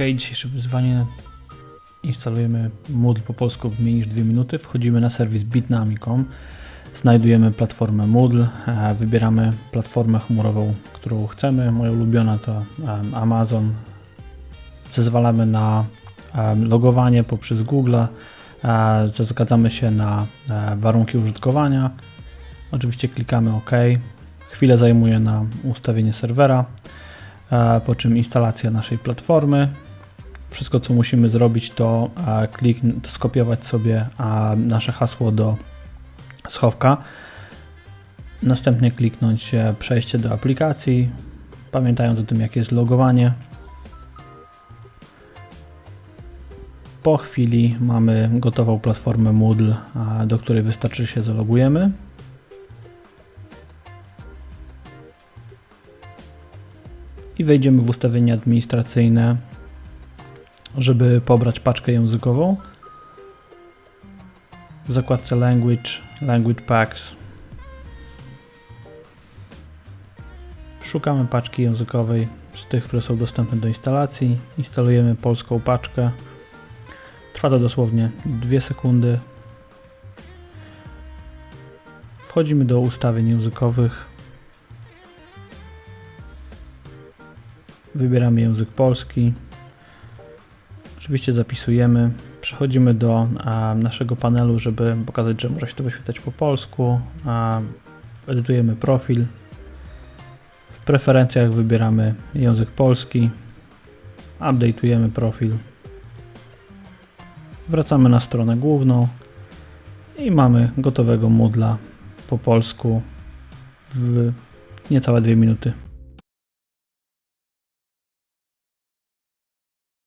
Ok, dzisiejsze wyzwanie. Instalujemy Moodle po polsku w mniej niż 2 minuty. Wchodzimy na serwis bitnami.com. Znajdujemy platformę Moodle, wybieramy platformę chmurową, którą chcemy. Moja ulubiona to Amazon. Zezwalamy na logowanie poprzez Google. E, Zgadzamy się na e, warunki użytkowania. Oczywiście klikamy OK. Chwilę zajmuje na ustawienie serwera, e, po czym instalacja naszej platformy. Wszystko co musimy zrobić to, e, klik, to skopiować sobie e, nasze hasło do schowka. Następnie kliknąć e, przejście do aplikacji, pamiętając o tym jakie jest logowanie. Po chwili mamy gotową platformę Moodle, do której wystarczy się zalogujemy. I wejdziemy w ustawienia administracyjne, żeby pobrać paczkę językową. W zakładce Language, Language Packs szukamy paczki językowej z tych, które są dostępne do instalacji. Instalujemy polską paczkę. Trwa to dosłownie 2 sekundy. Wchodzimy do ustawień językowych. Wybieramy język polski. Oczywiście zapisujemy. Przechodzimy do naszego panelu, żeby pokazać, że może się to wyświetlać po polsku. Edytujemy profil. W preferencjach wybieramy język polski. Update'ujemy profil. Wracamy na stronę główną i mamy gotowego Moodla po polsku w niecałe 2 minuty.